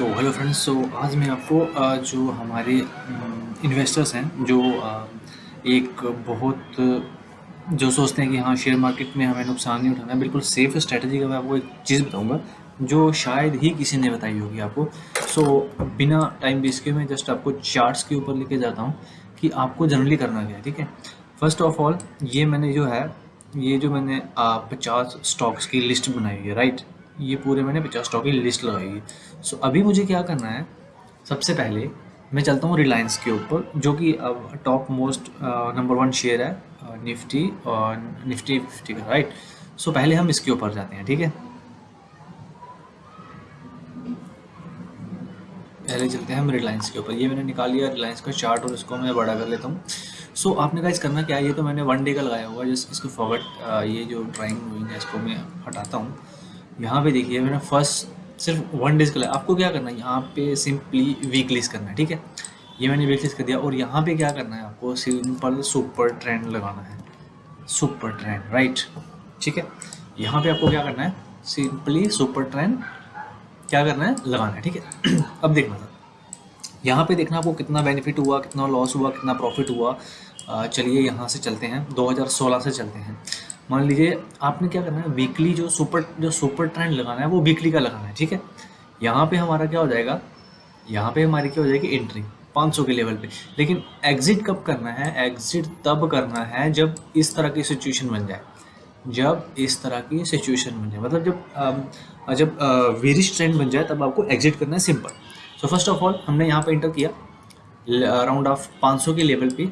So hello friends so आज मैं आपको जो हमारे इन्वेस्टर्स हैं जो एक बहुत जो सोचते हैं कि हाँ शेयर मार्केट में हमें नुकसान नहीं उठाना है बिल्कुल सेफ़ स्ट्रैटेजी का मैं आपको एक चीज़ बताऊँगा जो शायद ही किसी ने बताई होगी आपको। सो so, बिना टाइम वेस्ट के मैं जस्ट आपको चार्ट्स के ऊपर लेके जाता हूँ कि आपको जनरली करना क्या है ठीक है? फ़र्स्ट ऑफ़ ऑल ये मैंने जो है ये जो मैंने पचास स्टॉक्स की लिस्ट बनाई है राइट ये पूरे मैंने पचास स्टॉक की लिस्ट लगाई है। सो अभी मुझे क्या करना है सबसे पहले मैं चलता हूँ रिलायंस के ऊपर जो कि अब top most number one share है निफ्टी और निफ्टी फिफ्टी का राइट सो पहले हम इसके ऊपर जाते हैं ठीक है? पहले चलते हैं हम रिलायंस के ऊपर। ये मैंने निकाल लिया रिलायंस का चार्ट और इसको मैं बड़ा कर लेता हूँ। सो so, आपने कहा इस करना क्या है? ये तो मैंने वन डे का लगाया हुआ है जिस इसको फॉरवर्ड ये जो ड्राइंग हुई है इसको मैं हटाता हूँ। यहाँ पे देखिए मैंने फ़र्स्ट सिर्फ़ वन डेज़ का आपको क्या करना है? यहाँ पे सिंपली वीक करना है, ठीक है? ये मैंने वीक कर दिया। और यहाँ पे क्या करना है आपको? सिंपल सुपर ट्रेंड लगाना है। सुपर ट्रेंड राइट ठीक है? यहाँ पे आपको क्या करना है? सिंपली सुपर ट्रेंड क्या करना है? लगाना है, ठीक है? अब देखना था। यहाँ पे देखना आपको कितना बेनिफिट हुआ, कितना लॉस हुआ, कितना प्रॉफिट हुआ। चलिए यहाँ से चलते हैं। 2016 से चलते हैं। मान लीजिए आपने क्या करना है वीकली जो सुपर जो सुपर ट्रेंड लगाना है वो वीकली का लगाना है ठीक है? यहाँ पे हमारा क्या हो जाएगा यहाँ पे हमारी क्या हो जाएगी एंट्री 500 के लेवल पे। लेकिन एग्जिट कब करना है? एग्जिट तब करना है जब इस तरह की सिचुएशन बन जाए। जब इस तरह की सिचुएशन बन जाए मतलब जब आ, जब वेरिश ट्रेंड बन जाए तब आपको एग्जिट करना है simple so first of all हमने यहाँ पे इंटर किया अराउंड ऑफ़ 500 के लेवल पे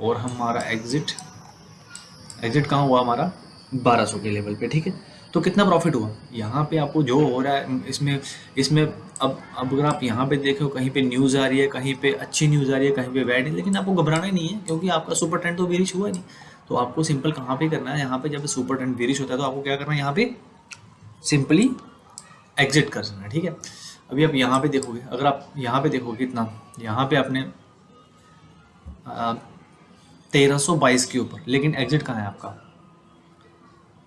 और हमारा एग्जिट एग्जिट कहाँ हुआ हमारा? 1200 के लेवल पे, ठीक है? तो कितना प्रॉफिट हुआ? यहाँ पे आपको जो हो रहा है, इसमें इसमें अब अब अगर आप यहाँ पे देखो कहीं पे न्यूज़ आ रही है, कहीं पे अच्छी न्यूज़ आ रही है, कहीं पे बैड है, लेकिन आपको घबराना ही नहीं है, क्योंकि आपका सुपर ट्रेंड तो वेरिश हुआ नहीं। तो आपको सिंपल कहाँ पे करना है? यहाँ पे जब सुपर ट्रेंड वेरिश होता है तो आपको क्या करना है? यहाँ पे सिंपली एग्जिट कर देना ठीक है? अभी आप यहाँ पे देखोगे, अगर आप यहाँ पे देखोगे इतना यहाँ पे आपने तेरह सौ बाईस के ऊपर। लेकिन एग्जिट कहाँ है आपका?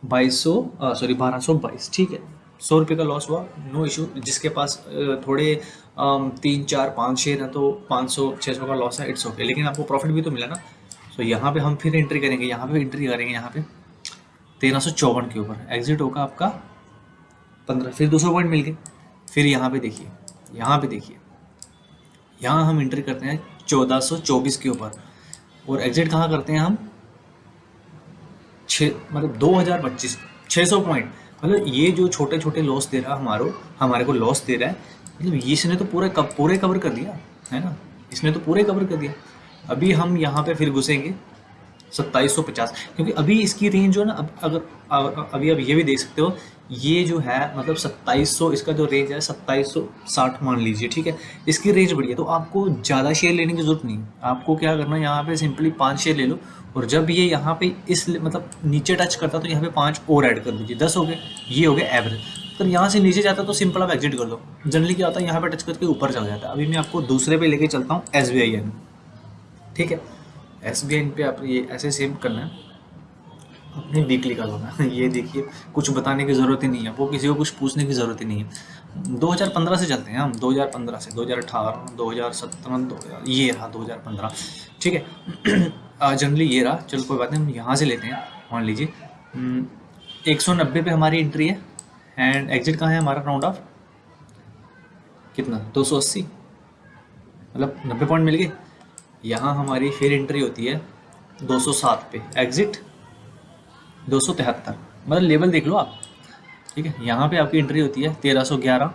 बाईस सौ सॉरी बारह सौ बाईस। ठीक है। सौ रुपये का लॉस हुआ नो इशू जिसके पास थोड़े तीन, चार, पाँच छः है तो पाँच सौ छः सौ का लॉस है इट्स ओके लेकिन आपको प्रॉफिट भी तो मिला ना। तो यहाँ पे हम फिर एंट्री करेंगे, यहाँ पे एंट्री करेंगे, यहाँ पे। तेरह सौ चौवन के ऊपर। एग्जिट होगा आपका पंद्रह, फिर दो सौ पॉइंट मिल गए। फिर यहाँ पे देखिए, यहाँ पे देखिए। यहाँ हम एंट्री करते हैं चौदह सौ चौबीस के ऊपर। और एग्जिट कहाँ करते हैं हम? छ मतलब दो हज़ार पच्चीस छः सौ पॉइंट मतलब ये जो छोटे छोटे लॉस दे रहा हमारो, हमारे को लॉस दे रहा है मतलब इसने तो पूरे कब, पूरे कवर कर दिया, है ना? इसने तो पूरे कवर कर दिया। अभी हम यहाँ पे फिर घुसेंगे, सत्ताईस सौ पचास, क्योंकि अभी इसकी रेंज जो है ना, अब, अगर अभी आप ये भी देख सकते हो ये जो है मतलब सत्ताईस सौ, इसका जो रेंज है, सत्ताईस सौ साठ मान लीजिए, ठीक है? इसकी रेंज बढ़ी है तो आपको ज़्यादा शेयर लेने की ज़रूरत नहीं आपको क्या करना है, यहाँ पे सिंपली पाँच शेयर ले लो, और जब ये यहाँ पे इस मतलब नीचे टच करता तो यहाँ पे पाँच और ऐड कर दीजिए। दस हो गए, ये हो गए एवरेज तो यहाँ से नीचे जाता तो सिंपल आप एग्जिट कर दो। जनरली क्या होता है, यहाँ पर टच करके ऊपर चला जाता है। अभी मैं आपको दूसरे पे लेके चलता हूँ एस ठीक है? एस बी पे आप ये ऐसे सेव करना है। अपनी वीकली का होना ये देखिए कुछ बताने की ज़रूरत ही नहीं है। वो किसी को कुछ पूछने की ज़रूरत ही नहीं है। 2015 से चलते हैं हम। 2015 से 2018 2017 दो ये रहा 2015 ठीक है? जनरली ये रहा। चलो कोई बात नहीं हम यहाँ से लेते हैं। मान लीजिए। हम्म, एक सौ नब्बे पे हमारी एंट्री है। एंड एग्जिट कहाँ है हमारा राउंड ऑफ़ कितना? दो सौ अस्सी। मतलब नब्बे पॉइंट मिल गए। यहाँ हमारी फिर एंट्री होती है 207 पे। एग्जिट दो सौ तिहत्तर। मतलब लेवल देख लो आप। ठीक है? यहाँ पे आपकी एंट्री होती है 1311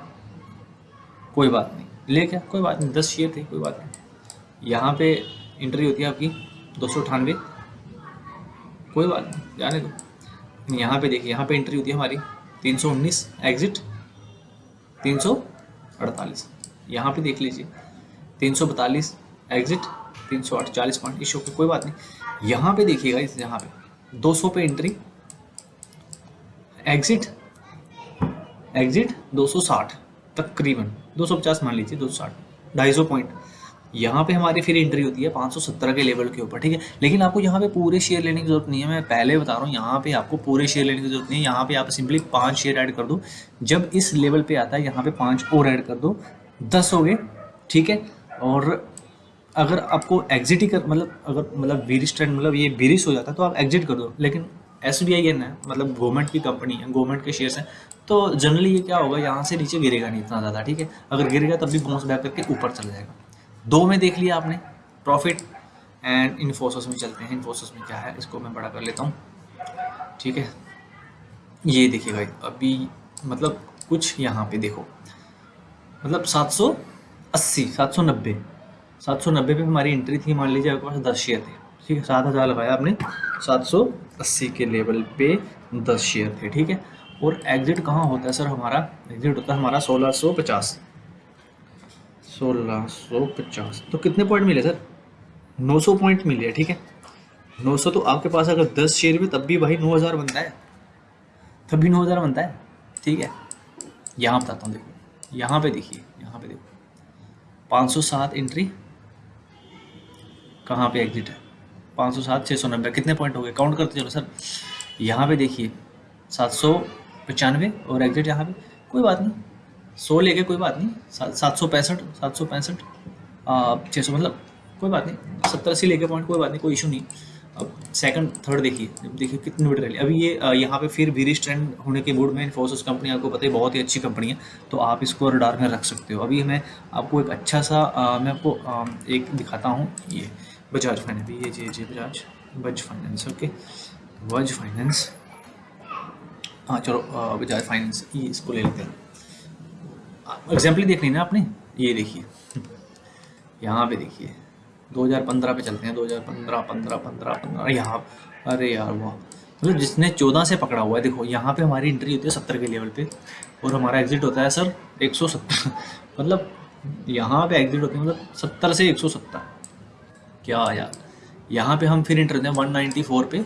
कोई बात नहीं। ले क्या? कोई बात नहीं। दस शेयर थे, कोई बात नहीं। यहाँ पे एंट्री होती है आपकी दो सौ अठानवे कोई बात नहीं। जाने दो। यहाँ पे देखिए, यहाँ पे एंट्री होती है हमारी 319 एग्जिट 348 यहाँ पे देख लीजिए 342 एग्जिट तीन सौ अड़चालीस पॉइंट इशू की कोई बात नहीं। यहाँ पे देखिएगा इस यहाँ पे। 200 पे एंट्री एग्जिट एग्जिट 260 तकरीबन 250 मान लीजिए 260 250 पॉइंट यहाँ पे हमारी फिर एंट्री होती है 570 के लेवल के ऊपर, ठीक है? लेकिन आपको यहाँ पे पूरे शेयर लेने की ज़रूरत नहीं है। मैं पहले बता रहा हूँ, यहाँ पे आपको पूरे शेयर लेने की ज़रूरत नहीं है। यहाँ पे आप सिंपली पाँच शेयर ऐड कर दो। जब इस लेवल पे आता है, यहाँ पे पाँच और ऐड कर दो। दस हो गए, ठीक है? और अगर आपको एग्जिट ही कर मतलब अगर मतलब वीरिश ट्रेंड मतलब ये वीरिश हो जाता है तो आप एग्जिट कर दो। लेकिन एस बी आई एन है मतलब गवर्नमेंट की कंपनी है गवर्नमेंट के शेयर्स हैं तो जनरली ये क्या होगा, यहाँ से नीचे गिरेगा नहीं इतना ज़्यादा, ठीक है? अगर गिरेगा तब भी बाउंस बैक करके ऊपर चला जाएगा। दो में देख लिया आपने प्रॉफिट एंड इन्फोसिस में चलते हैं। इन्फोसिस में क्या है, इसको मैं बड़ा कर लेता हूँ, ठीक है? ये देखिए भाई, अभी मतलब कुछ यहाँ पे देखो मतलब सात सौ अस्सी, सात सौ नब्बे। सात सौ नब्बे पे हमारी एंट्री थी, मान लीजिए, आपके पास दस शेयर थे। ठीक है, सात हज़ार लगाया आपने, सात सौ अस्सी के लेवल पे दस शेयर थे, ठीक है? और एग्जिट कहाँ होता है सर हमारा? एग्जिट होता है हमारा सोलह सौ पचास। सोलह सौ पचास। तो कितने पॉइंट मिले सर नौ सौ पॉइंट मिले, ठीक है? नौ सौ तो आपके पास अगर दस शेयर में, तब भी भाई नौ हज़ार बनता है। तब भी नौ हज़ार बनता है, ठीक है? यहाँ बताता हूँ, देखो, यहाँ पे देखिए, यहाँ पे देखो। पाँच सौ सात एंट्री कहाँ पे एग्जिट है? पाँच सौ सात छः सौ नब्बे। कितने पॉइंट हो गए? काउंट करते चलो सर यहाँ पे देखिए सात सौ पचानवे और एग्जिट यहाँ पे। कोई बात नहीं। सौ लेके कोई बात नहीं। सात सौ पैंसठ सात सौ पैंसठ छः सौ मतलब कोई बात नहीं। सत्तर अस्सी लेके पॉइंट कोई बात नहीं कोई इशू नहीं। अब सेकंड थर्ड देखिए। देखिए कितनी बड़ी रैली अभी ये यहाँ पे फिर भी ट्रेंड होने के मूड में इन्फोसिस कंपनी आपको पता है बहुत ही अच्छी कंपनी है। तो आप इसको रडार में रख सकते हो। अभी मैं आपको एक अच्छा सा आ, मैं आपको आ, एक दिखाता हूँ। ये बजाज फाइनेंस, ये जी जी बजाज बज फाइनेंस, ओके। बज फाइनेंस हाँ चलो बजाज फाइनेंस, ये इसको ले लेते हैं। एग्ज़ाम्पल देख लेना आपने, ये देखिए। यहाँ पे देखिए 2015 पे चलते हैं 2015 15 15 15 यहाँ अरे यार, वाह। मतलब जिसने 14 से पकड़ा हुआ है, देखो, यहाँ पे हमारी एंट्री होती है सत्तर के लेवल पे, और हमारा एग्जिट होता है सर 170 मतलब यहाँ पे एग्जिट होते हैं मतलब सत्तर से 170 क्या यार? यहाँ पे हम फिर इंटर हैं 194 पे।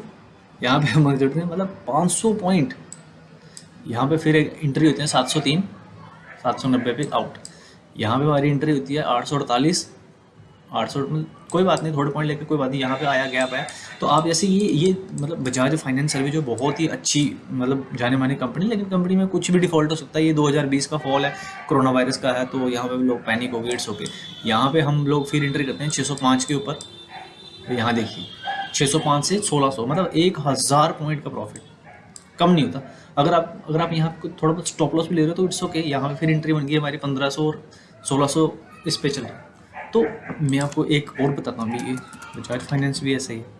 यहाँ पे हम जुड़ते हैं मतलब 500 पॉइंट यहाँ पे फिर एक इंट्री होते हैं 703 सात सौ नब्बे पे आउट यहाँ पे हमारी इंट्री होती है आठ सौ अड़तालीस आठ सौ कोई बात नहीं, थोड़े पॉइंट लेके कोई बात नहीं, यहाँ पे आया, गैप आया। तो आप जैसे ये ये मतलब बजाज फाइनेंस सर्विस जो बहुत ही अच्छी मतलब जाने माने कंपनी, लेकिन कंपनी में कुछ भी डिफ़ॉल्ट हो सकता है। ये 2020 का फॉल है, कोरोना वायरस का है तो यहाँ पे लोग पैनिक हो गए इट्स ओके यहाँ पे हम लोग फिर एंट्री करते हैं 605 के ऊपर। यहाँ देखिए 605 से 1600 मतलब एक हज़ार पॉइंट का प्रॉफिट कम नहीं होता। अगर आप अगर आप यहाँ थोड़ा बहुत स्टॉप लॉस भी ले रहे हो तो इट्स ओके यहाँ पे फिर एंट्री बन गई हमारी पंद्रह सौ और सोलह इस पे चल रहा है। तो मैं आपको एक और बताता हूँ, अभी बजाज फाइनेंस भी ऐसा ही है।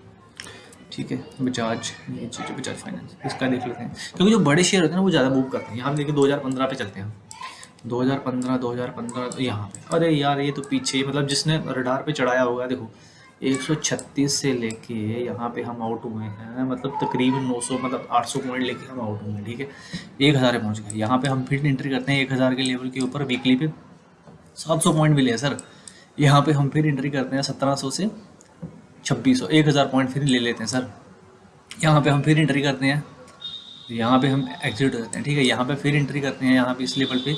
ठीक है बजाज ये चीज़ बजाज फाइनेंस इसका देख लेते हैं। क्योंकि जो बड़े शेयर होते हैं ना, वो ज़्यादा मूव करते हैं। यहाँ देखिए दो हज़ार पंद्रह पे चलते हैं दो हज़ार पंद्रह, दो हज़ार पंद्रह यहाँ पे। अरे यार, ये तो पीछे मतलब जिसने रडार पे चढ़ाया होगा, देखो 136 से लेके यहाँ पे हम आउट हुए हैं। मतलब तकरीबन 900 मतलब 800 पॉइंट लेके हम आउट हुए ठीक है? एक हज़ार पहुँच गए। यहाँ पे हम फिर एंट्री करते हैं एक हज़ार के लेवल के ऊपर वीकली पे। 700 पॉइंट मिले हैं सर यहाँ पे हम फिर एंट्री करते हैं 1700 से 2600 एक हज़ार पॉइंट फिर ले लेते हैं सर यहाँ पे हम फिर एंट्री करते हैं। यहाँ पे हम एग्जिट हो जाते हैं, ठीक है? यहाँ पे फिर एंट्री करते हैं, यहाँ पे इस लेवल पे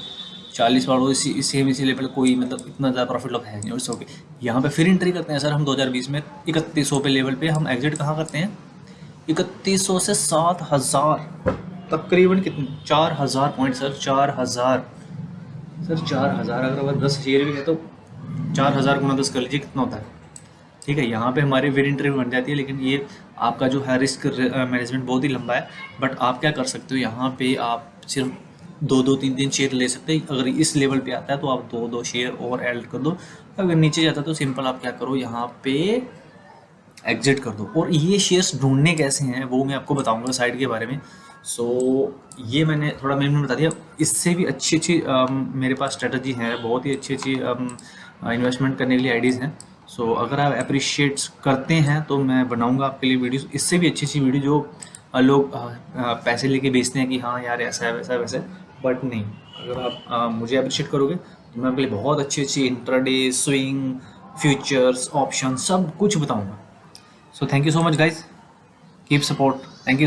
चालीस बार। इसी सेम इसी लेवल कोई मतलब इतना ज़्यादा प्रॉफिट लॉस है नहीं उससे ओके यहाँ पे फिर एंट्री करते हैं सर हम 2020 में। इकतीस सौ पे लेवल पे हम एग्जिट कहाँ करते हैं? इकतीस सौ से सात हज़ार, तकरीबन कितने? चार हज़ार पॉइंट सर चार हज़ार। सर चार हज़ार, अगर अगर दस शेयर भी है तो चार हज़ार गुना दस कर लीजिए कितना होता है? ठीक है यहाँ पे हमारी फिर इंटरव्यू बन जाती है लेकिन ये आपका जो है रिस्क मैनेजमेंट बहुत ही लंबा है बट आप क्या कर सकते हो यहाँ पे आप सिर्फ़ दो दो तीन तीन शेयर ले सकते हैं। अगर इस लेवल पे आता है तो आप दो दो शेयर और ऐड कर दो। अगर नीचे जाता है तो सिंपल आप क्या करो यहाँ पे एग्जिट कर दो। और ये शेयर्स ढूँढने कैसे हैं वो मैं आपको बताऊँगा साइड के बारे में। सो so, ये मैंने थोड़ा मैंने बता दिया। इससे भी अच्छी अच्छी मेरे पास स्ट्रेटजी है बहुत ही अच्छी अच्छी इन्वेस्टमेंट करने के लिए आइडियाज़ हैं। सो so, अगर आप अप्रिशिएट्स करते हैं तो मैं बनाऊँगा आपके लिए वीडियोस इससे भी अच्छी अच्छी वीडियो जो लोग पैसे लेके बेचते हैं कि हाँ यार ऐसा है वैसा है वैसा बट नहीं अगर आप आ, मुझे अप्रिशिएट करोगे तो मैं आपके लिए बहुत अच्छी अच्छी इंट्राडे स्विंग फ्यूचर्स ऑप्शन सब कुछ बताऊँगा। So thank you so much guys keep support thank you